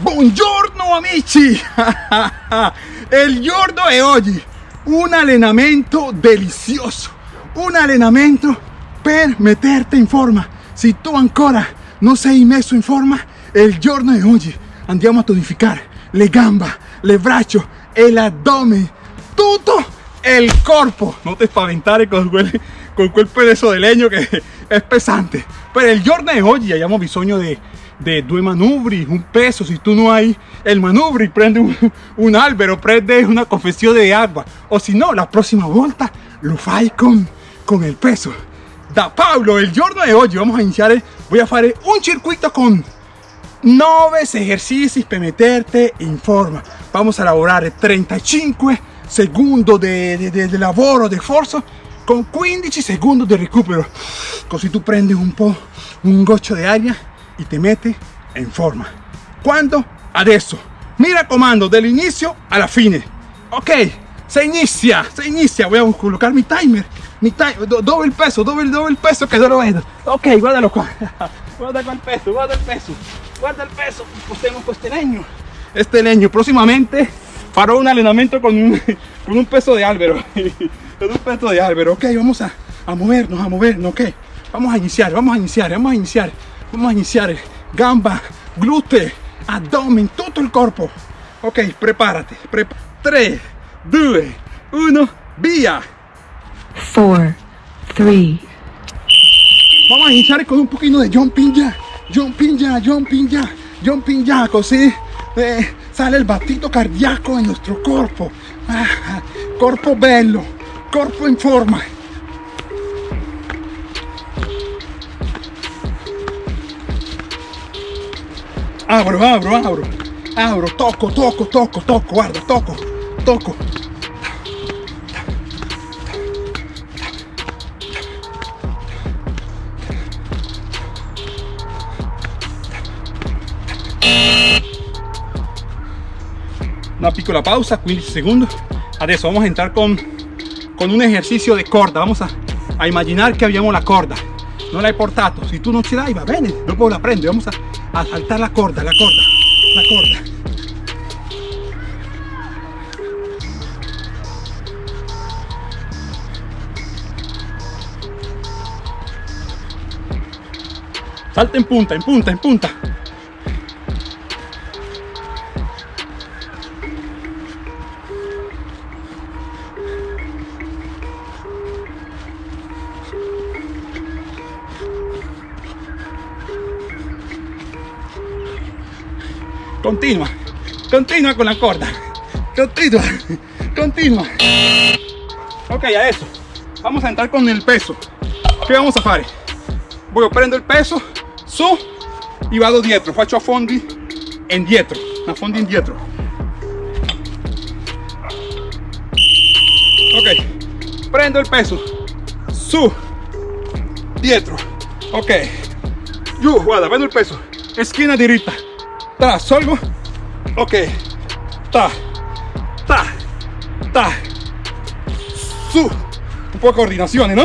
Buongiorno amici! Il giorno è oggi un allenamento delizioso, un allenamento per metterti in forma. Se tu ancora non sei messo in forma, il giorno è oggi. Andiamo a tonificare le gambe, le braccia e l'addome, tutto il corpo. Non ti spaventare con quel, con quel peso di legno che è pesante. Per il giorno di oggi abbiamo bisogno di de due manubri, un peso. Si tú no hay el manubri, prende un, un albero, prende una confessione di acqua. O si no, la prossima volta lo fai con, con il peso. Da Pablo, il giorno di oggi vamos a iniziare, voy a fare un circuito con 9 esercizi per meterte in forma. Vamos a lavorare 35 secondi di, lavoro, di forza, con 15 secondi di recupero. Così tu prendi un po' un goccio di aria y te mete en forma. ¿Cuándo? Adesso. Mira comando del inicio a la fine. Ok, se inicia, se inicia. Voy a colocar mi timer. Mi timer, doble el peso, doble, doble el peso que no lo vedo. Ok, guárdalo qua. Guarda qua il peso, guarda il peso. Guarda il peso. Postemos questo legno. Este legno. Próximamente farò un allenamento con un, con un peso de albero. con un peso de albero. Ok, vamos a, a movernos, a movernos. Ok, vamos a iniciar, vamos a iniciar, vamos a iniciar. Vamos a iniciar gamba, glúteo, abdomen, todo el cuerpo. Ok, prepárate. 3, 2, 1, vía. 4, 3. Vamos a iniciar con un poquito de jumping ya. Jumping ya, jumping ya, jumping ya. Así eh, sale el batito cardíaco en nuestro cuerpo. Ah, cuerpo bello, cuerpo en forma. Abro, abro, abro, abro, toco, toco, toco, toco, guarda, toco, toco. Una piccola pausa, 15 segundos. Adesso vamos a entrar con, con un ejercicio de corda. Vamos a, a imaginar que habíamos la corda. No la he portato. Si tú no ce l'hai, va bene. Dopo la prende. Vamos a a saltar la corda, la corda, la corda. Salta en punta, en punta, en punta. Continua, continua con la corda. Continua, continua. Ok, adesso vamos a entrar con el peso. ¿Qué vamos a fare? Voy a prendo el peso su y vado dietro. Faccio a fondi indietro, a fondi indietro. Ok, prendo el peso su, dietro. Ok, giù, guarda, prendo il peso, esquina diritta ta, salgo, ok, ta, ta, ta, su, un po' coordinazione, ¿no?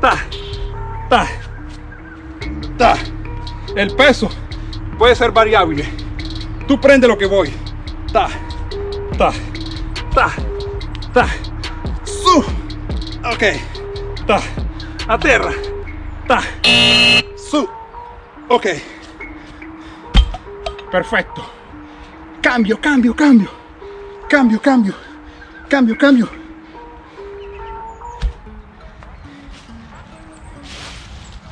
Ta, ta, ta. El peso. Puede ser variable. Tú prende lo que voy. Ta, ta, ta, ta, su, ok, ta, a terra, ta, su, ok. Perfecto. Cambio, cambio, cambio. Cambio, cambio. Cambio, cambio.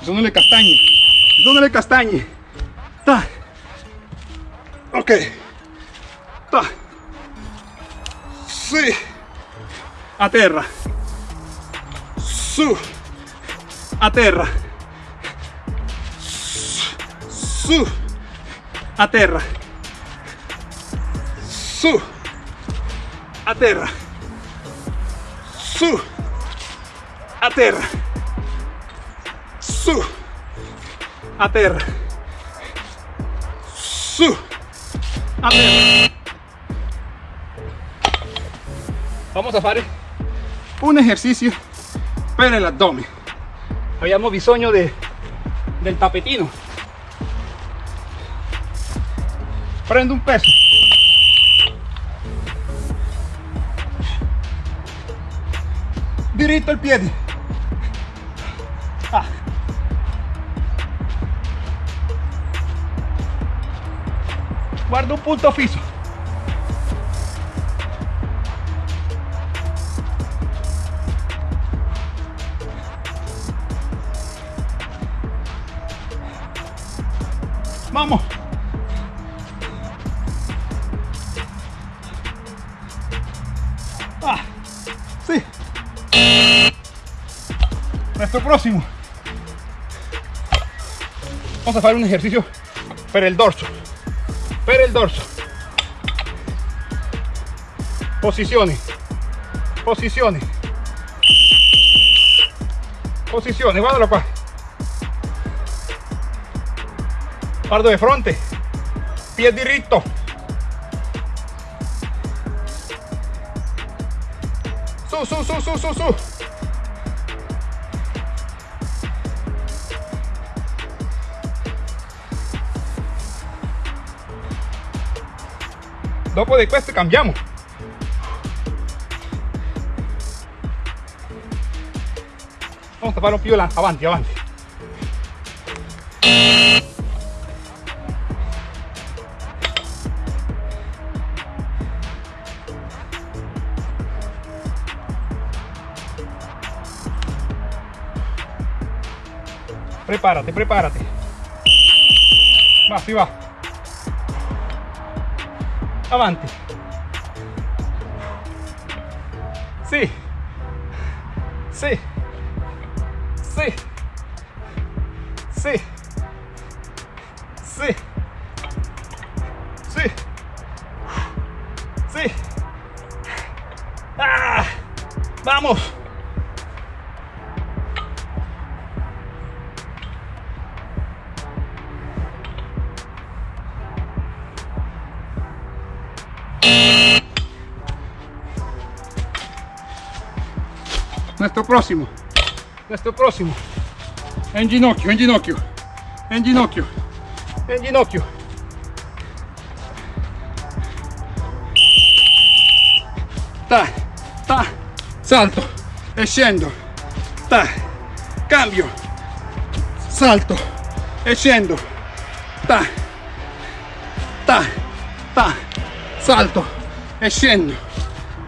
Sono le castagne. Sono le castagne. Ta. Ok. Ta. Sì. A terra. Su. A terra. Su a terra su. A terra su. A terra su. A terra su. A terra vamos a fare un ejercicio per l'addome abbiamo bisogno de, del tapetino prendo un peso. Diritto il piede. Ah. Guarda un punto fisso. Vamos. Sí. Nuestro próximo. Vamos a hacer un ejercicio para el dorso. Para el dorso. Posiciones. Posiciones. Posiciones. Guardalo qua. Guardo de frente. Pie diritto. Su, su, su, su, su. Dopo di questo cambiamo. Vamos a fare un più avanti, avanti. Prepárate, prepárate. Va, si va. Avanti. Nuestro próximo. Nuestro próximo. En ginocchio, en ginocchio. En ginocchio. En ginocchio. Ta, ta, salto e scendo. Ta, cambio. Salto e scendo. Ta, ta, ta, salto e scendo.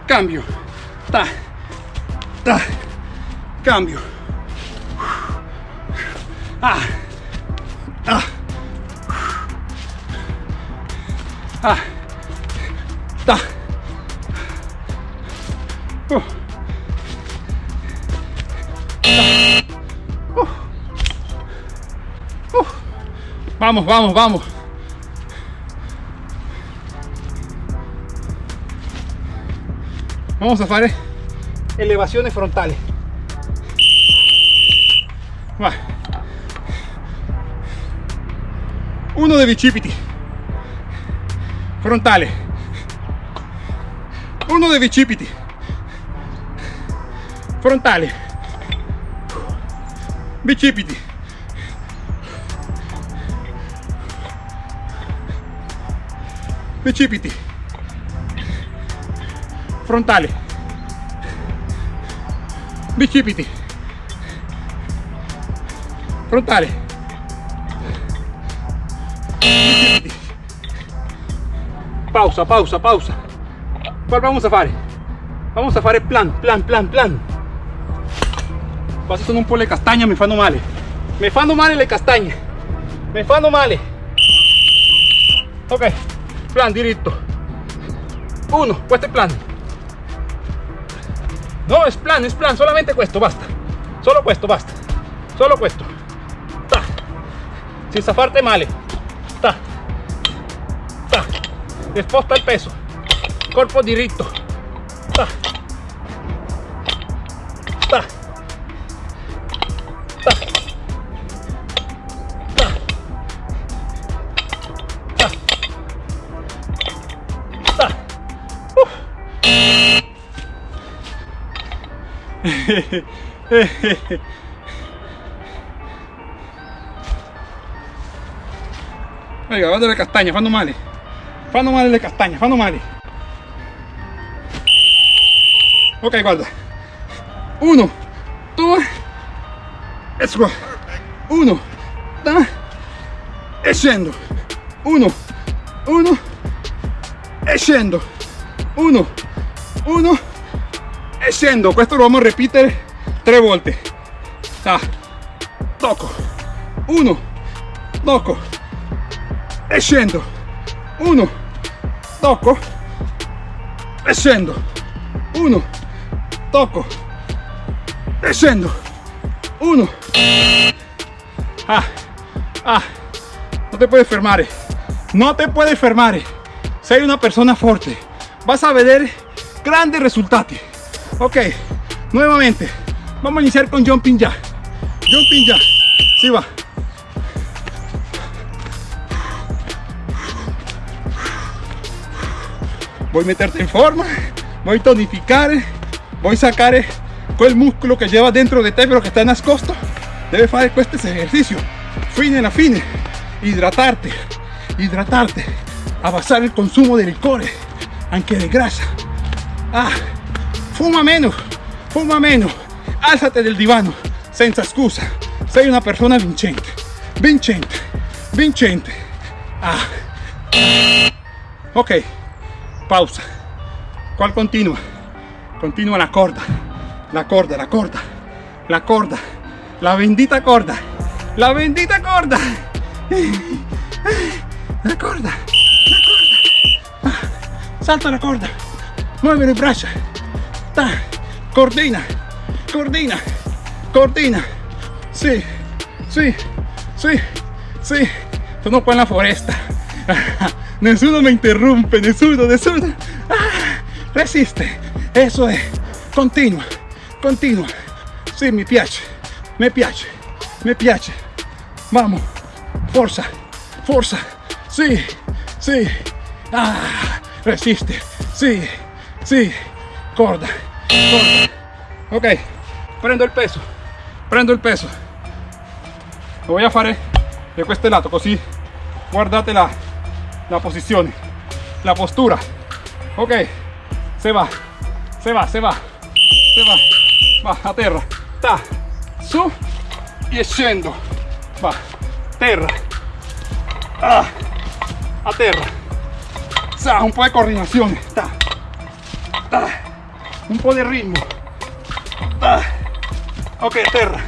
Cambio. Ta, ta, cambio. Ah, ah, ah, ta. Uh. Ta. Uh. Uh. Vamos, vamos, vamos. Vamos a fare elevaciones frontales. Uno de bicipiti. Frontale. Uno de bicipiti. Frontale. Bicipiti. Bicipiti. Frontale. Bicipiti. Frontale. Pausa, pausa, pausa. ¿Cuál vamos a fare? Vamos a fare plan, plan, plan, plan. Quasi sono un po' le castagne, mi fanno male. Mi fanno male le castagne. Mi fanno male. Ok, plan diritto. Uno, questo è plan. No, es plan, es plan, solamente questo, basta. Solo questo, basta. Solo questo. Ta. Senza farti male. Sposta il peso. Corpo diritto. Ta. Ta. Ta. Ta. Ta. Ta. Uh. Venga, guarda le castagne, fanno male. Fanno male le castagne fanno male ok guarda. Uno due e qua uno da e scendo uno uno e scendo uno uno e scendo questo lo vamos a ripetere tre volte da tocco uno tocco e scendo uno tocco e scendo uno. Tocco e scendo uno. Ah ah. No te puedes fermare no te puedes fermare sei una persona fuerte vas a ver grandes resultados. Ok nuevamente. Vamos a iniciar con jumping ya. Jumping ya. Si va voy a meterte en forma voy a tonificar voy a sacar quel músculo que lleva dentro de te pero que está nascosto debe hacer este ejercicio. Fine a fine. Hidratarte hidratarte. A basar el consumo de licores aunque de grasa. Ah, fuma menos fuma menos. Álzate del divano senza excusa. Sei una persona vincente vincente vincente ah. ok pausa. ¿Cuál continua? Continua la corda, la corda, la corda, la corda, la bendita corda, la bendita corda, la corda, la corda, ah, salta la corda, mueve le braccia, ta, cordina, cordina, cordina, sí, sí, sí, sí, sono qua en la foresta, nessuno me interrumpe, nessuno, nessuno, ah resiste. Eso es. Continua continua sí mi piace me piace me piace vamos fuerza fuerza. Sí sí. Ah resiste. Sí sí. Corda corda. Ok prendo el peso prendo el peso. Lo voy a fare de este lado così guardate la, la posición. La postura. Ok. Se va, se va, se va, se va, va a ta, su. Y va, terra, ah, a sa, un po' de coordinación, ta, ta, un po' de ritmo, ta, ok, terra,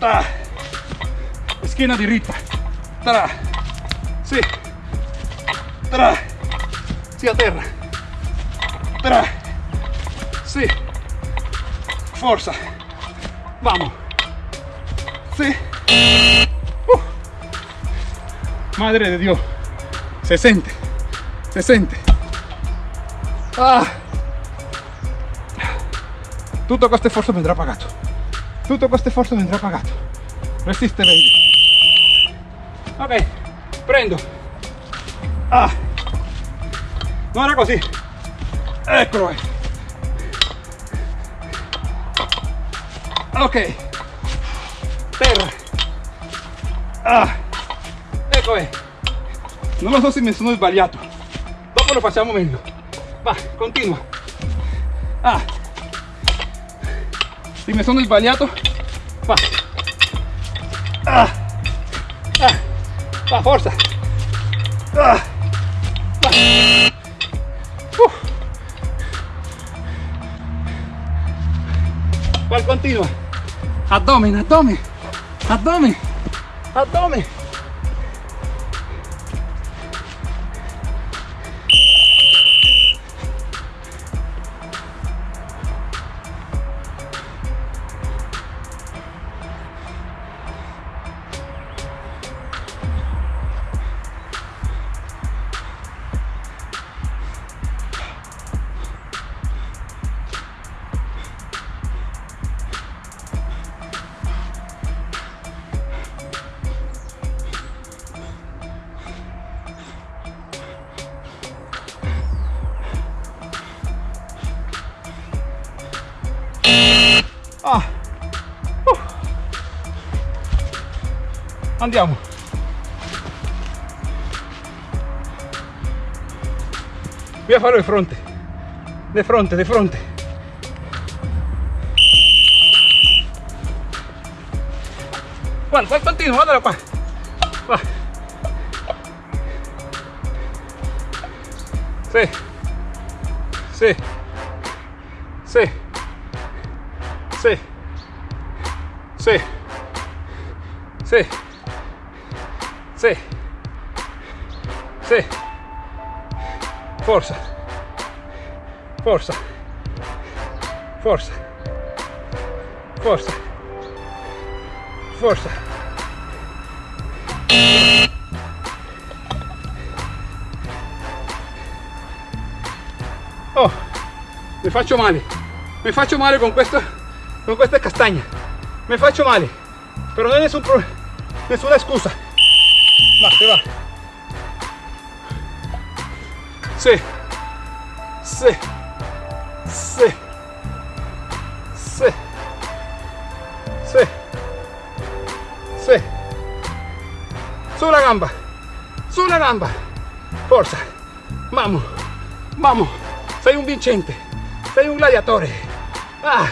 ta, esquina diritta, tra, sì, tra, sì a terra, Tra. Sí. Fuerza. Vamos. Sí. Uh. Madre de Dios. Se siente. Se siente. Ah. Tutto questo sforzo vendrà pagato. Tutto questo sforzo vendrà pagato. Resiste, baby. Ok. Prendo. Ah. No era così. Eccolo Ok. Terra. Ah. Ecco è. Non lo so se mi sono sbagliato. Dopo lo facciamo meglio. Va, continua. Ah. Se mi sono sbagliato. Va. Ah. Ah. Va, forza. ¿Cuál continua? Abdomen, abdomen, abdomen, abdomen. Andiamo. voy a farlo de frente de frente de frente Juan, Juan continua, guardalo qua va. Sì sì sì sì sì sì sì sì. Forza. Forza. Forza. Forza. Forza. Oh mi faccio male. Mi faccio male con questa con questa castagna mi faccio male. Pero no hay nessun pro- nessuna scusa. Va se va sì sì sì sì sì sì sulla gamba. Sulla gamba. Forza. Vamos. Vamos. Sei un vincente sei un gladiatore. Ah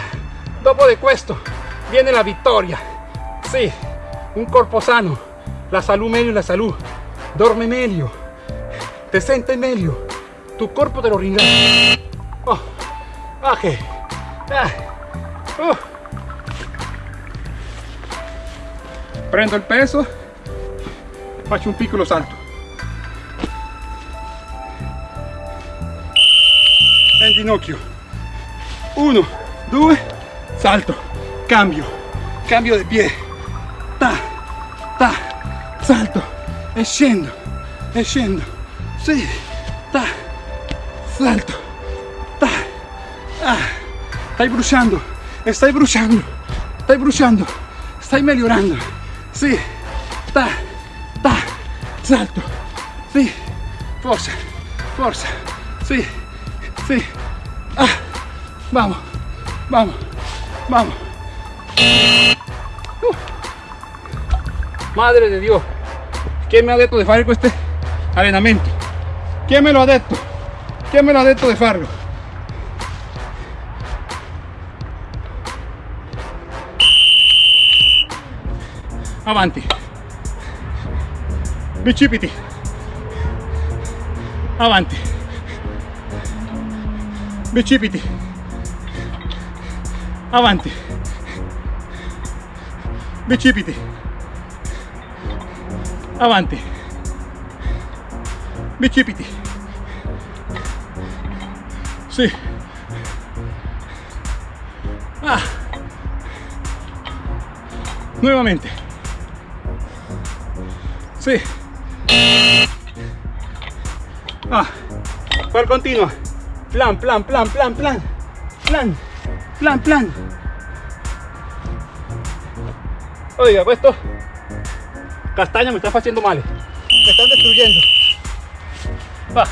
dopo di questo viene la vittoria. Sì un corpo sano. La salud meglio la salud dorme meglio. Te sente meglio tu corpo te lo ringrazia oh ah. uh. prendo il peso. Faccio un piccolo salto. In ginocchio. Uno due salto. Cambio. Cambio di piede ta ta salto. E scendo e scendo sì salto ta ah. stai bruciando stai bruciando stai bruciando stai migliorando sì salto sì forza forza sì sí. Ah. Vamos. Vamos. Vamos. Uh. madre de Dios. ¿quién me ha detto de fare este allenamento? ¿quién me lo ha detto? ¿Quién me lo ha detto de farlo? avanti. Bicipiti. Avanti. Bicipiti. Avanti. Bicipiti. Avanti. Bicipiti sì ah. nuevamente sì ah. cual continua plan, plan, plan, plan, plan, plan, plan, plan. Oiga, esto castaña me está haciendo mal. Me están destruyendo. Va.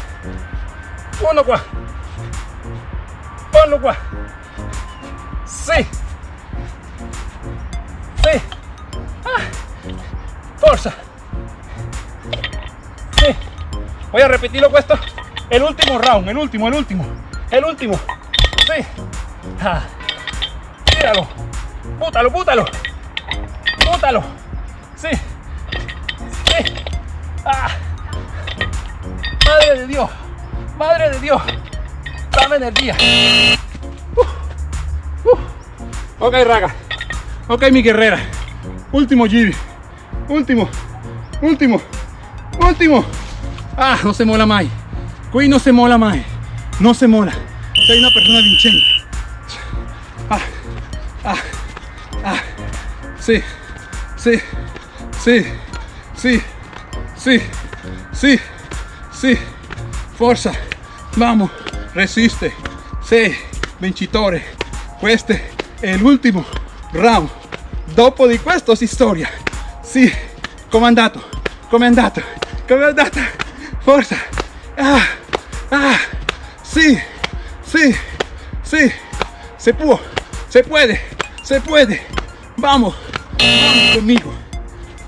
Uno qua. Ponlo qua. Sí. Sí. Ah. Forza. Sí. Voy a repetirlo esto. El último round, el último, el último, el último. Sí. Tíralo. Pútalo, pútalo. Pútalo. Sí. Sí. Ah. Madre de Dios. Madre de Dios. Dame energía. Uh. Ok, raga. Ok, mi guerrera. Último giri. Último. Último. Último. Ah, no se mola más. Qui no se mola mai, no se mola. Sei una persona vincente. Ah, ah, ah. Sí, sí, sí, sí, sí, sí, sì. Forza, vamos, resiste. Sei vincitore. Questo è l'ultimo round. Dopo di questo si storia. Sì, com'è andato? Com'è andato? Com'è andata? Forza. Ah, ah, sí, sí, sí, se puede, se puede, se puede. Vamos, vamos conmigo.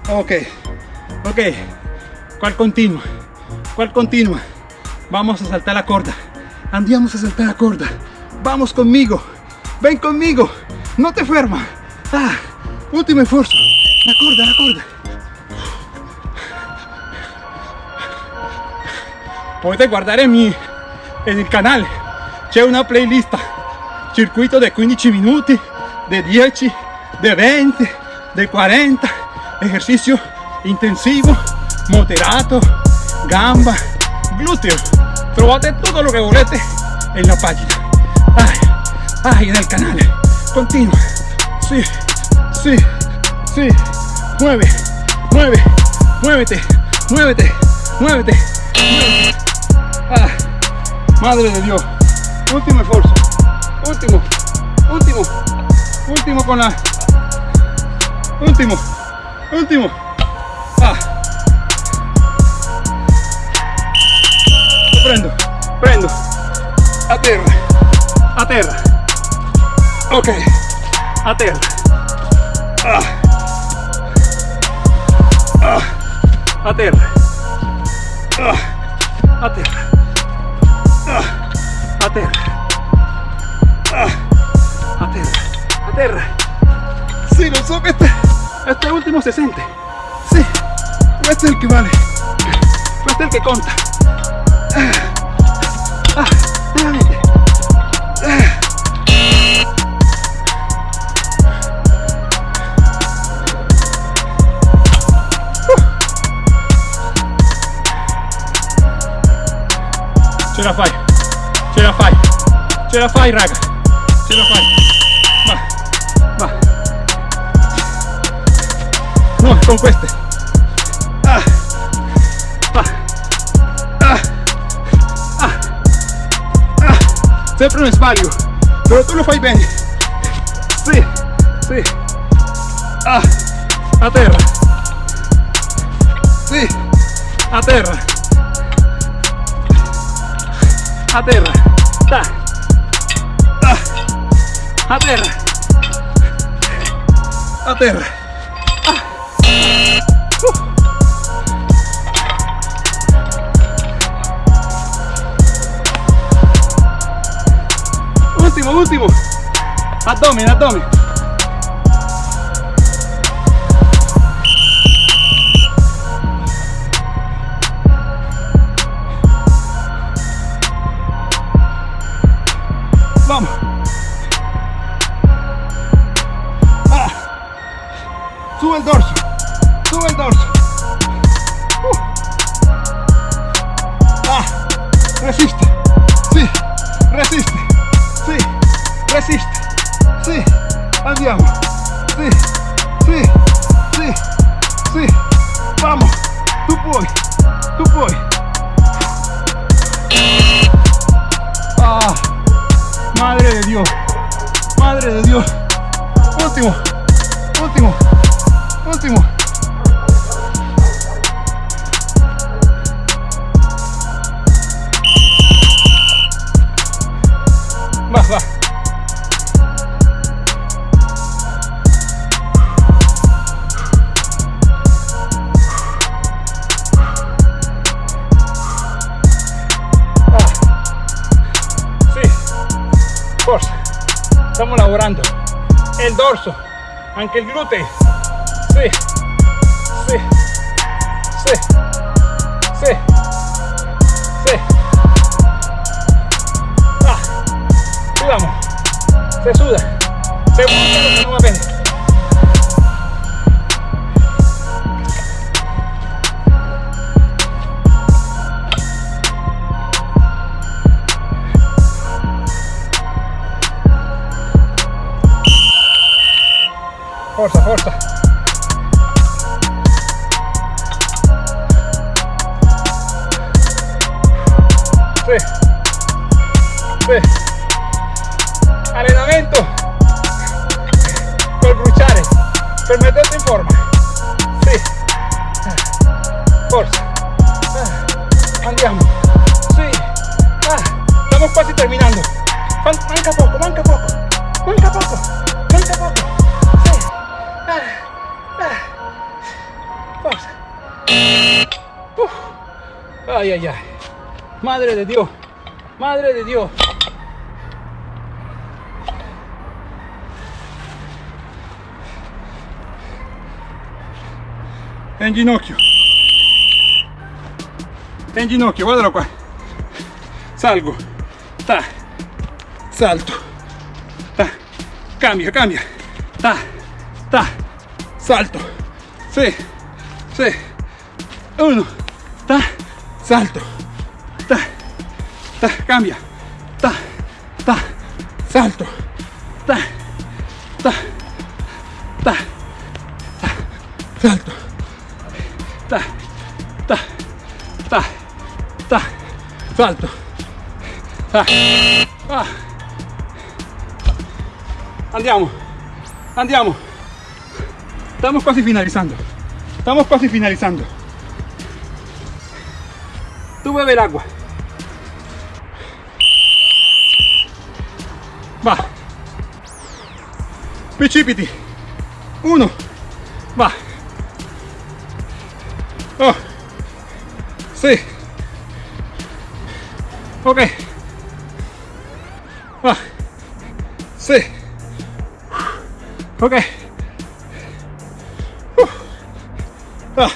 Ok, ok. ¿Cuál continua? ¿Cuál continua? Vamos a saltar la corda. Andiamo a saltar la corda. Vamos conmigo. Ven conmigo. No te ferma. Ah, último esfuerzo. La corda, la corda. Potete guardare mi, nel canale. C'è una playlist. Circuito di 15 minuti, di 10, di 20, di 40. Ejercicio intensivo, moderato, gamba, glúteo. Trovate tutto lo che volete nella pagina. Ay, ay, nel canale. Continua. Sí, sí, sí. Mueve, mueve, muévete, muévete, muévete, muévete. Ah, madre de Dios. Último esfuerzo. Último, último, último con la. Último, último. Ah. Prendo, prendo. A terra, a terra. Ok, a terra. Ah. Ah. A terra. Ah. A terra. Ah. A terra. Ah. A terra. A terra. Sí, lo so que este, este último se siente. Sí, este es el que vale. Este es el que conta. Ah. Ce la fai, ce la fai, ce la fai raga, ce la fai. Va, va. No, con queste. Sempre un sbaglio, però tu lo fai bene. Sì, sì. Ah. A terra. Sì. A terra. a terra ah. a terra a terra ultimo abdomen abdomen Sí. Forza. Estamos lavorando. El dorso. Anche il glúteo. Sí. Sí. Se suda. Se busca lo que no va bene. Forza, forza. Sì. Sì. Allenamento per bruciare, per metterti in forma. Sì. Forza. Ah, Andiamo. Sì. Ah, stiamo quasi terminando. Manca poco, manca poco. Manca poco. Manca poco. Sì. Ah, ah. Forza. Uf. Ay, ay, ay. Madre de Dios. Madre de Dios. En ginocchio. En ginocchio, guardalo qua. Salgo. Ta. Salto. Ta. Cambia, cambia. Ta. Ta. Salto. Sí. Sí. Uno. Ta. Salto. Ta. Ta. Cambia. Ta. Ta. Salto. Ta. Ta. Ta. Ta. Ta. Ta. Salto. Ta. Ah. Andiamo. Andiamo. Estamos casi finalizando. Estamos casi finalizando. Tú bebe el agua. Va. Precipiti. Uno. Va. Sí. Ok. Va. Sí. Ok. Ah.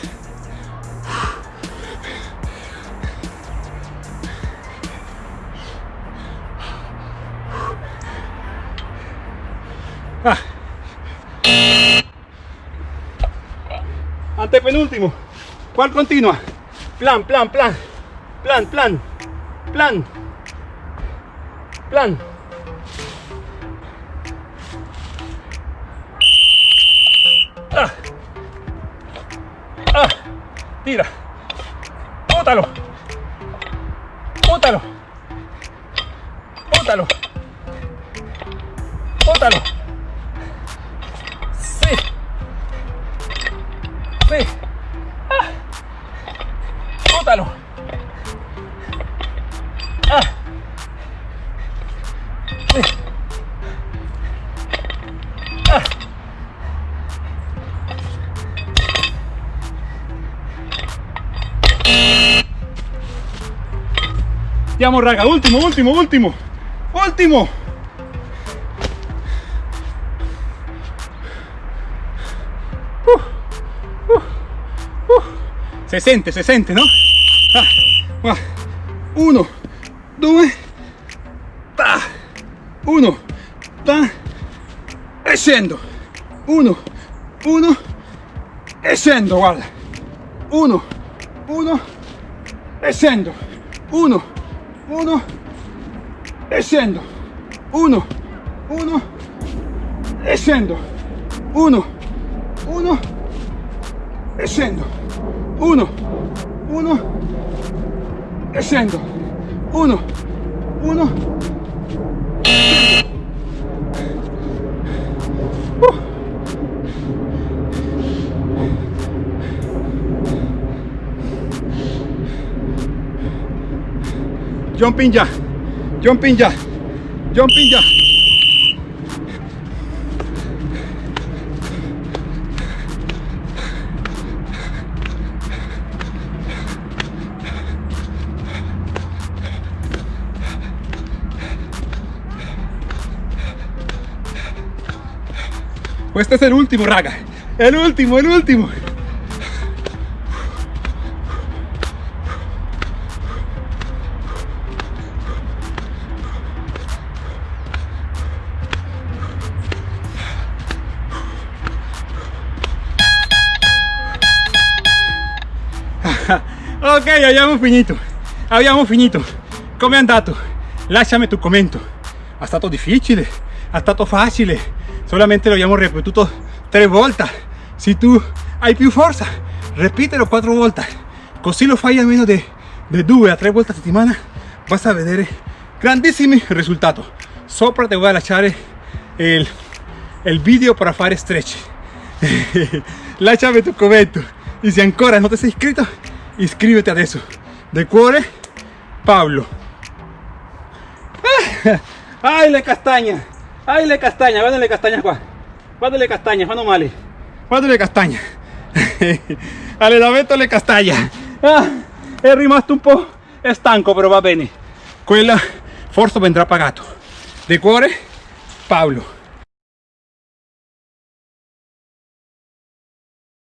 Ah. Antepenúltimo. ¿Cuál continua? Plan, plan, plan. Plan, plan. Plan. Plan. Ah. Ah. Tira. Bótalo. Andiamo raga, ultimo, ultimo, ultimo, ultimo. Uh, uh, uh. Se sente, se sente, no? Ah, va. Uno, due, ta. Uno, ta. E. Uno, uno, e guarda. Uno, uno, e. Uno, uno. E scendo uno. Uno. E scendo uno. Uno. E scendo uno. Uno. e scendo uno uno Uh. Jumping ya. Jumping ya. Jumping ya. Pues este es el último, Raga. El último, el último. Ok, abbiamo finito. Abbiamo finito. Come è andato? Lasciami tu commento. È stato difficile? È stato facile? Solamente lo abbiamo ripetuto tre volte. Se tu hai più forza, ripetelo quattro volte. Così lo fai almeno di, di due a tre volte a settimana. Vas a vedere grandissimi risultati. Sopra ti voy a lasciare il, il video per fare stretch. Lasciami tu commento. E se ancora non ti sei iscritto, iscriviti adesso. De cuore, Pablo. ¡Ay, le castaña! ¡Ay, le castaña! Guarda le castaña qua. Guarda le castaña, fanno male. Guarda le castaña. Allenamento le castagna. Ah, è rimasto un po' stanco, però va bene. quel forse vendrà pagato. De cuore, Paolo.